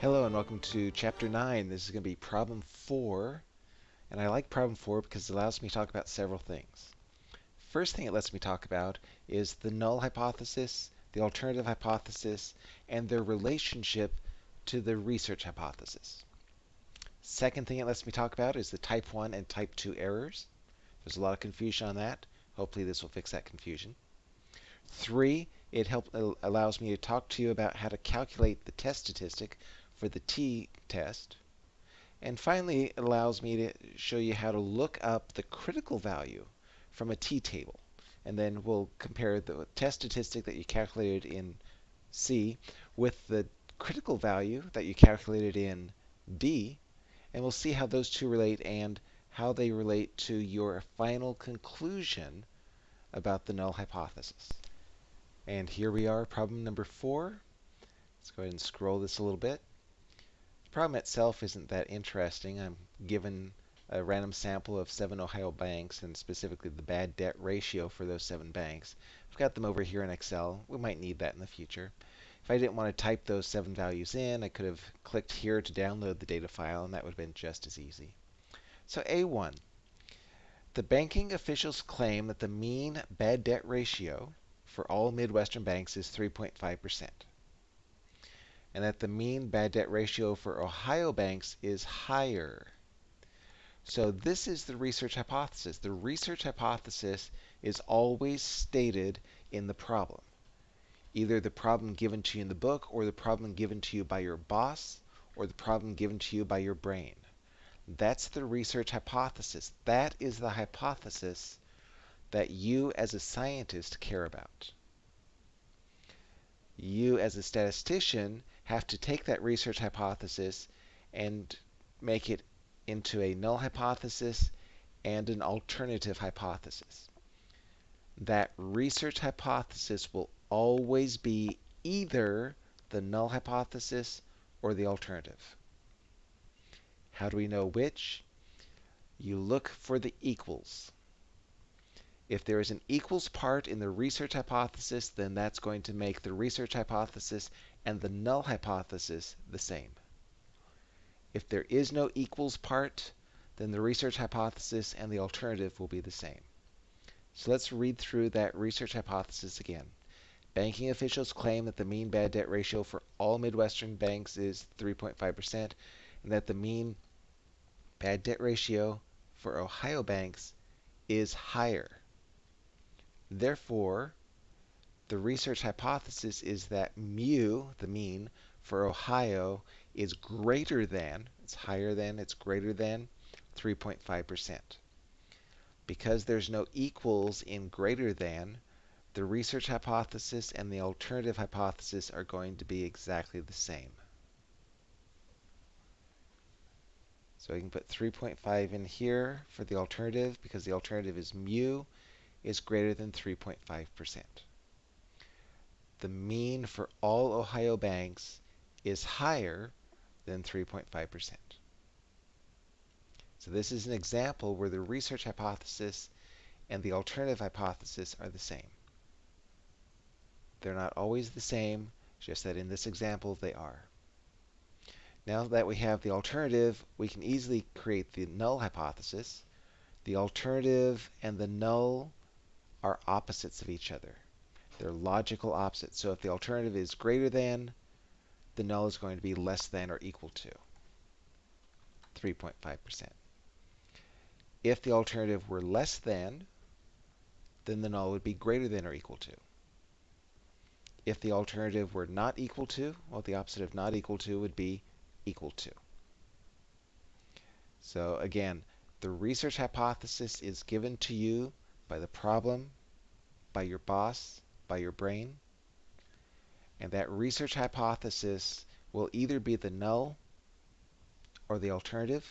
Hello and welcome to Chapter 9. This is going to be Problem 4. And I like Problem 4 because it allows me to talk about several things. First thing it lets me talk about is the null hypothesis, the alternative hypothesis, and their relationship to the research hypothesis. Second thing it lets me talk about is the type 1 and type 2 errors. There's a lot of confusion on that. Hopefully this will fix that confusion. Three, it help, uh, allows me to talk to you about how to calculate the test statistic for the t-test. And finally, it allows me to show you how to look up the critical value from a t-table. And then we'll compare the test statistic that you calculated in C with the critical value that you calculated in D. And we'll see how those two relate and how they relate to your final conclusion about the null hypothesis. And here we are, problem number four. Let's go ahead and scroll this a little bit. The problem itself isn't that interesting. I'm given a random sample of seven Ohio banks and specifically the bad debt ratio for those seven banks. I've got them over here in Excel. We might need that in the future. If I didn't want to type those seven values in, I could have clicked here to download the data file, and that would have been just as easy. So A1, the banking officials claim that the mean bad debt ratio for all Midwestern banks is 3.5% and that the mean bad debt ratio for Ohio banks is higher. So this is the research hypothesis. The research hypothesis is always stated in the problem. Either the problem given to you in the book or the problem given to you by your boss or the problem given to you by your brain. That's the research hypothesis. That is the hypothesis that you as a scientist care about. You as a statistician have to take that research hypothesis and make it into a null hypothesis and an alternative hypothesis. That research hypothesis will always be either the null hypothesis or the alternative. How do we know which? You look for the equals. If there is an equals part in the research hypothesis, then that's going to make the research hypothesis and the null hypothesis the same. If there is no equals part, then the research hypothesis and the alternative will be the same. So let's read through that research hypothesis again. Banking officials claim that the mean bad debt ratio for all Midwestern banks is 3.5% and that the mean bad debt ratio for Ohio banks is higher. Therefore, the research hypothesis is that mu, the mean, for Ohio is greater than, it's higher than, it's greater than 3.5%. Because there's no equals in greater than, the research hypothesis and the alternative hypothesis are going to be exactly the same. So we can put 3.5 in here for the alternative because the alternative is mu is greater than 3.5% the mean for all Ohio banks is higher than 3.5%. So this is an example where the research hypothesis and the alternative hypothesis are the same. They're not always the same, just that in this example they are. Now that we have the alternative, we can easily create the null hypothesis. The alternative and the null are opposites of each other. They're logical opposites. So if the alternative is greater than, the null is going to be less than or equal to 3.5%. If the alternative were less than, then the null would be greater than or equal to. If the alternative were not equal to, well, the opposite of not equal to would be equal to. So again, the research hypothesis is given to you by the problem, by your boss, by your brain. And that research hypothesis will either be the null or the alternative,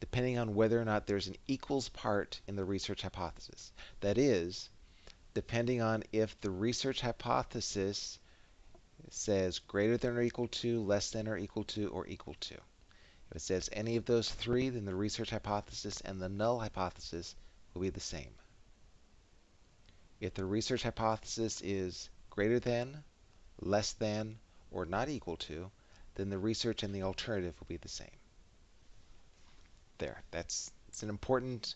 depending on whether or not there's an equals part in the research hypothesis. That is, depending on if the research hypothesis says greater than or equal to, less than or equal to, or equal to. If it says any of those three, then the research hypothesis and the null hypothesis will be the same. If the research hypothesis is greater than, less than, or not equal to, then the research and the alternative will be the same. There, that's it's an important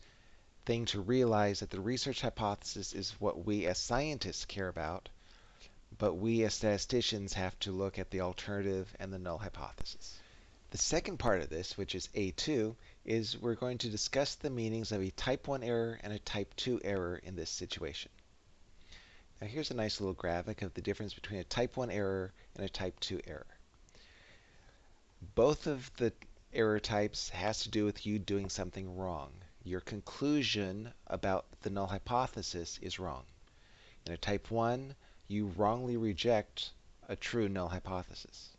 thing to realize that the research hypothesis is what we as scientists care about, but we as statisticians have to look at the alternative and the null hypothesis. The second part of this, which is A2, is we're going to discuss the meanings of a type 1 error and a type 2 error in this situation. Now here's a nice little graphic of the difference between a type 1 error and a type 2 error. Both of the error types has to do with you doing something wrong. Your conclusion about the null hypothesis is wrong. In a type 1, you wrongly reject a true null hypothesis.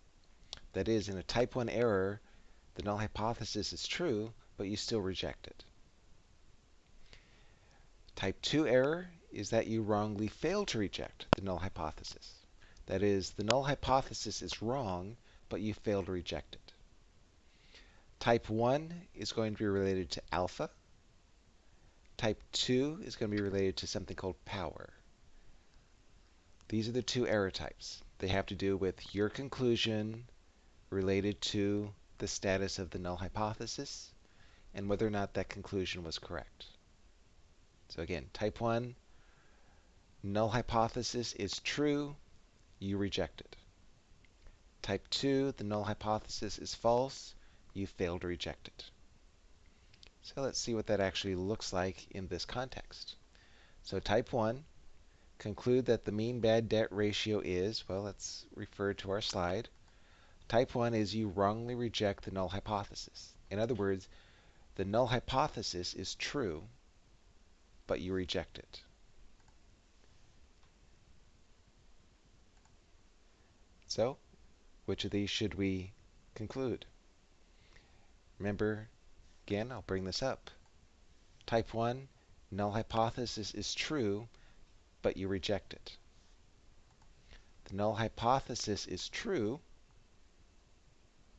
That is, in a type 1 error, the null hypothesis is true, but you still reject it. Type 2 error is that you wrongly fail to reject the null hypothesis. That is, the null hypothesis is wrong, but you fail to reject it. Type 1 is going to be related to alpha. Type 2 is going to be related to something called power. These are the two error types. They have to do with your conclusion related to the status of the null hypothesis and whether or not that conclusion was correct. So again, type 1, null hypothesis is true, you reject it. Type 2, the null hypothesis is false, you fail to reject it. So let's see what that actually looks like in this context. So type 1, conclude that the mean bad debt ratio is, well, let's refer to our slide. Type 1 is you wrongly reject the null hypothesis. In other words, the null hypothesis is true, but you reject it. So, which of these should we conclude? Remember, again, I'll bring this up. Type 1, null hypothesis is true, but you reject it. The null hypothesis is true,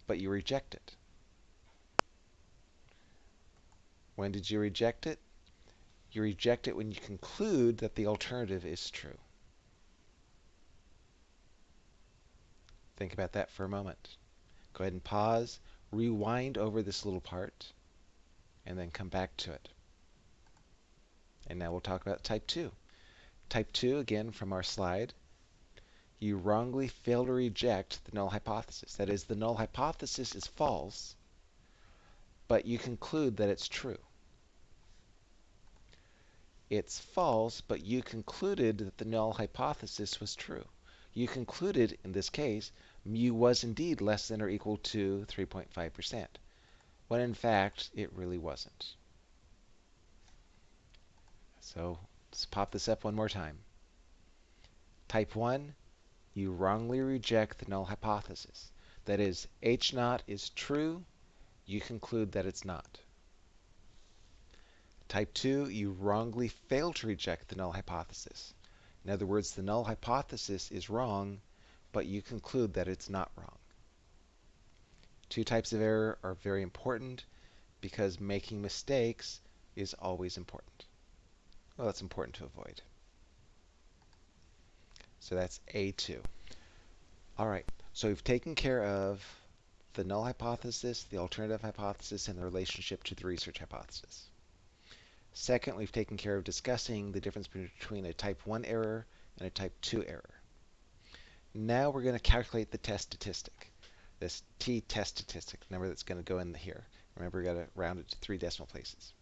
but you reject it. When did you reject it? You reject it when you conclude that the alternative is true. Think about that for a moment. Go ahead and pause, rewind over this little part, and then come back to it. And now we'll talk about type 2. Type 2, again from our slide, you wrongly fail to reject the null hypothesis. That is, the null hypothesis is false, but you conclude that it's true. It's false, but you concluded that the null hypothesis was true. You concluded, in this case, mu was indeed less than or equal to 3.5%, when in fact it really wasn't. So let's pop this up one more time. Type 1, you wrongly reject the null hypothesis. That is, H naught is true, you conclude that it's not. Type 2, you wrongly fail to reject the null hypothesis. In other words, the null hypothesis is wrong, but you conclude that it's not wrong. Two types of error are very important because making mistakes is always important. Well, that's important to avoid. So that's A2. All right, so we've taken care of the null hypothesis, the alternative hypothesis, and the relationship to the research hypothesis. Second, we've taken care of discussing the difference between a type 1 error and a type 2 error. Now we're going to calculate the test statistic, this t-test statistic, number that's going to go in here. Remember, we've got to round it to three decimal places.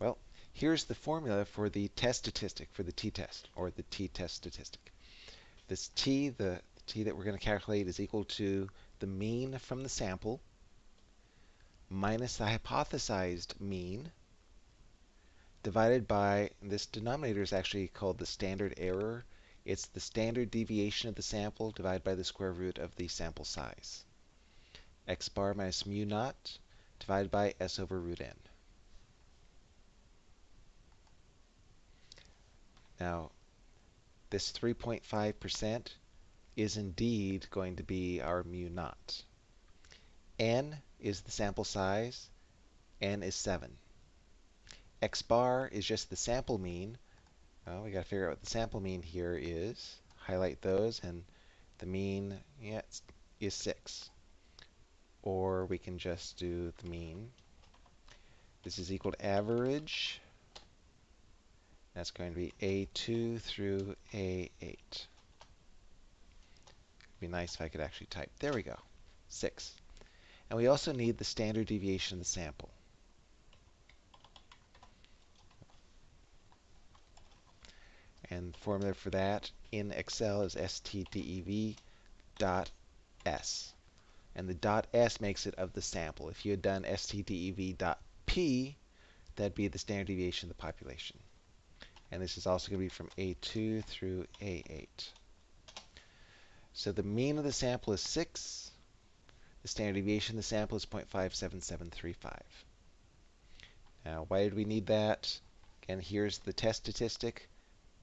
Well, here's the formula for the test statistic for the t-test, or the t-test statistic. This t, the t that we're going to calculate, is equal to the mean from the sample minus the hypothesized mean divided by, this denominator is actually called the standard error. It's the standard deviation of the sample divided by the square root of the sample size. x bar minus mu naught divided by s over root n. Now, this 3.5% is indeed going to be our mu naught. n is the sample size, n is 7 x bar is just the sample mean. Well, we got to figure out what the sample mean here is. Highlight those, and the mean, yeah, is 6. Or we can just do the mean. This is equal to average. That's going to be A2 through A8. It'd be nice if I could actually type. There we go. 6. And we also need the standard deviation of the sample. And the formula for that in Excel is stdev dot s. And the dot s makes it of the sample. If you had done stdev dot p, that'd be the standard deviation of the population. And this is also going to be from A2 through A8. So the mean of the sample is 6. The standard deviation of the sample is 0.57735. Now, why did we need that? Again, here's the test statistic.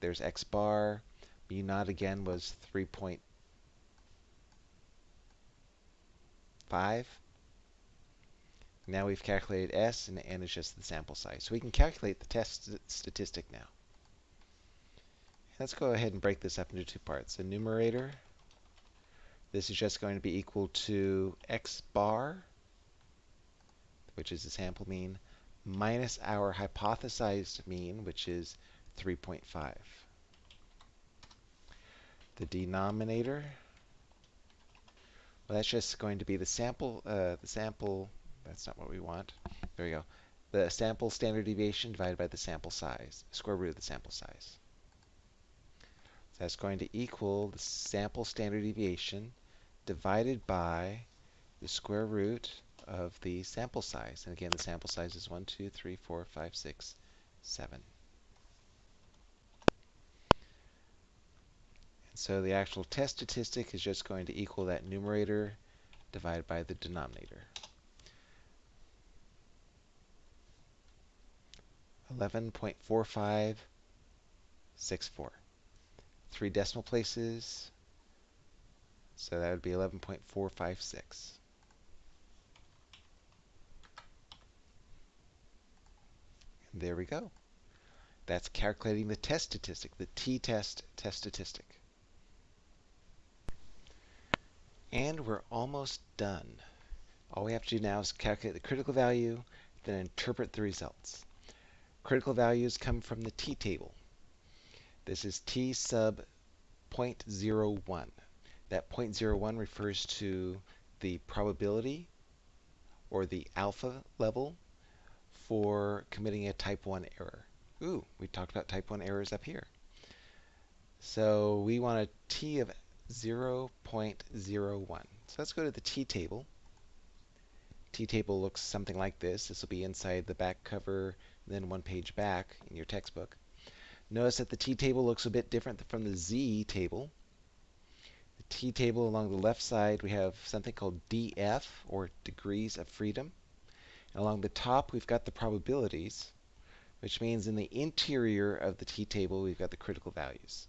There's x bar. mu naught again was 3.5. Now we've calculated S, and N is just the sample size. So we can calculate the test statistic now. Let's go ahead and break this up into two parts. The numerator, this is just going to be equal to x bar, which is the sample mean, minus our hypothesized mean, which is 3.5. The denominator, well, that's just going to be the sample, uh, the sample that's not what we want. There we go. The sample standard deviation divided by the sample size, square root of the sample size. So that's going to equal the sample standard deviation divided by the square root of the sample size. And again, the sample size is 1, 2, 3, 4, 5, 6, 7. So the actual test statistic is just going to equal that numerator divided by the denominator. 11.4564. Three decimal places, so that would be 11.456. And there we go. That's calculating the test statistic, the t-test test statistic. And we're almost done. All we have to do now is calculate the critical value, then interpret the results. Critical values come from the t-table. This is t sub 0.01. That 0.01 refers to the probability or the alpha level for committing a type 1 error. Ooh, we talked about type 1 errors up here. So we want a t of 0.01. So let's go to the t-table. T-table looks something like this. This will be inside the back cover then one page back in your textbook. Notice that the t-table looks a bit different from the z-table. The t-table along the left side, we have something called df, or degrees of freedom. And along the top, we've got the probabilities, which means in the interior of the t-table, we've got the critical values.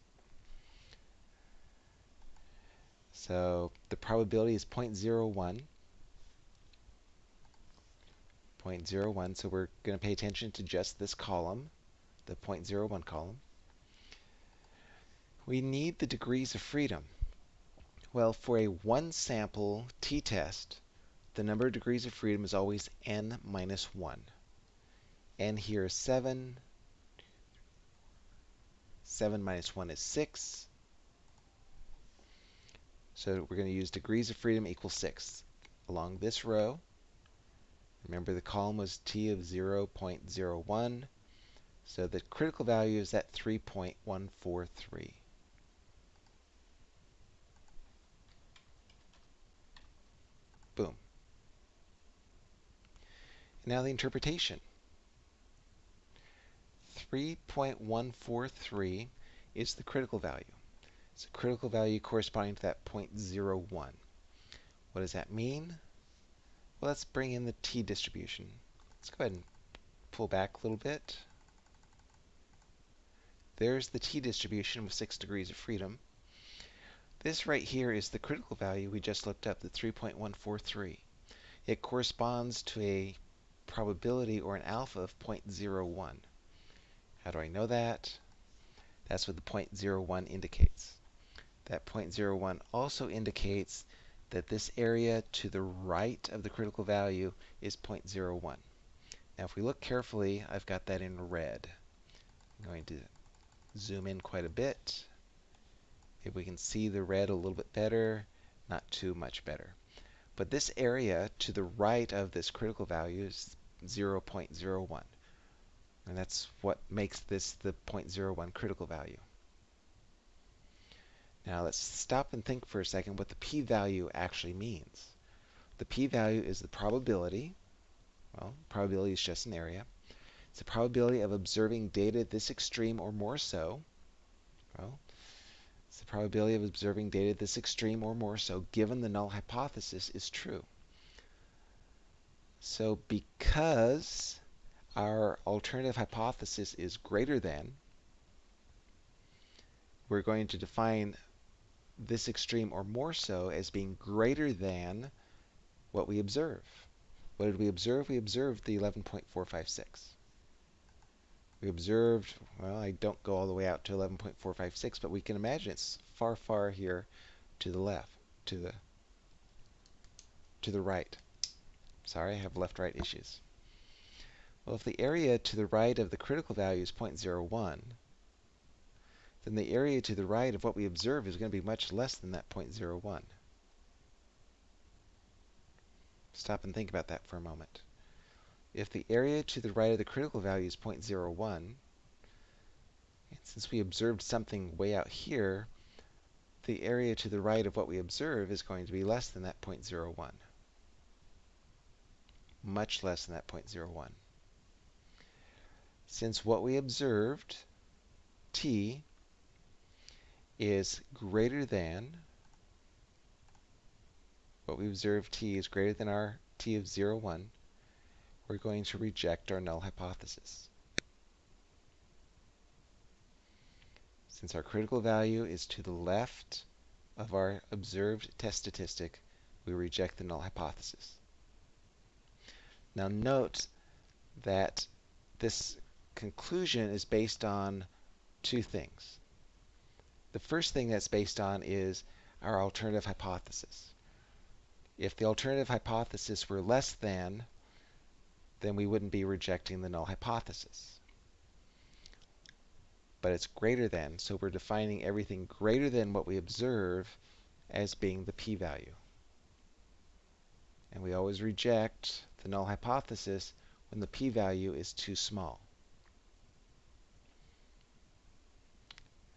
So the probability is 0.01. 0.01. So we're going to pay attention to just this column, the 0.01 column. We need the degrees of freedom. Well, for a one sample t-test, the number of degrees of freedom is always n minus 1. n here is 7. 7 minus 1 is 6. So we're going to use degrees of freedom equals 6. Along this row, Remember the column was t of 0.01, so the critical value is at 3.143. Boom. Now the interpretation. 3.143 is the critical value. It's a critical value corresponding to that 0.01. What does that mean? Well, let's bring in the t distribution. Let's go ahead and pull back a little bit. There's the t distribution with 6 degrees of freedom. This right here is the critical value we just looked up, the 3.143. It corresponds to a probability or an alpha of 0.01. How do I know that? That's what the 0.01 indicates. That 0.01 also indicates that this area to the right of the critical value is 0.01. Now if we look carefully, I've got that in red. I'm going to zoom in quite a bit. If we can see the red a little bit better, not too much better. But this area to the right of this critical value is 0.01. And that's what makes this the 0.01 critical value. Now let's stop and think for a second what the p-value actually means. The p-value is the probability, well, probability is just an area. It's the probability of observing data this extreme or more so. Well, it's the probability of observing data this extreme or more so given the null hypothesis is true. So because our alternative hypothesis is greater than, we're going to define this extreme or more so as being greater than what we observe. What did we observe? We observed the 11.456. We observed, well, I don't go all the way out to 11.456, but we can imagine it's far, far here to the left, to the to the right. Sorry, I have left-right issues. Well, if the area to the right of the critical value is 0.01, then the area to the right of what we observe is going to be much less than that 0.01. Stop and think about that for a moment. If the area to the right of the critical value is 0.01, and since we observed something way out here, the area to the right of what we observe is going to be less than that 0.01. Much less than that 0.01. Since what we observed, t, is greater than, what we observe t is greater than our t of 0, 1, we're going to reject our null hypothesis. Since our critical value is to the left of our observed test statistic, we reject the null hypothesis. Now note that this conclusion is based on two things. The first thing that's based on is our alternative hypothesis. If the alternative hypothesis were less than, then we wouldn't be rejecting the null hypothesis. But it's greater than, so we're defining everything greater than what we observe as being the p-value. And we always reject the null hypothesis when the p-value is too small.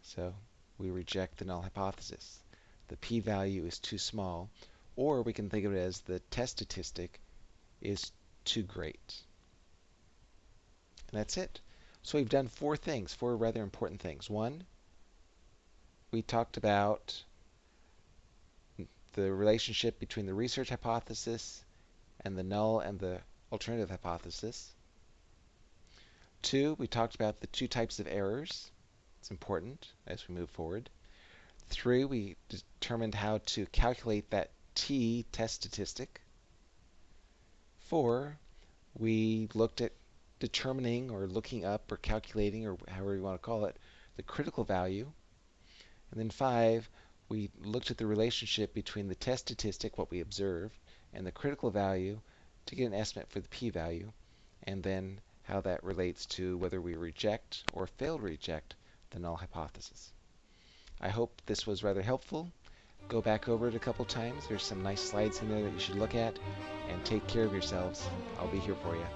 So we reject the null hypothesis. The p-value is too small, or we can think of it as the test statistic is too great. And that's it. So we've done four things, four rather important things. One, we talked about the relationship between the research hypothesis and the null and the alternative hypothesis. Two, we talked about the two types of errors. It's important as we move forward. Three, we determined how to calculate that t test statistic. Four, we looked at determining or looking up or calculating or however you want to call it the critical value. And then five, we looked at the relationship between the test statistic, what we observed, and the critical value to get an estimate for the p-value, and then how that relates to whether we reject or fail to reject the null hypothesis. I hope this was rather helpful. Go back over it a couple times. There's some nice slides in there that you should look at. And take care of yourselves. I'll be here for you.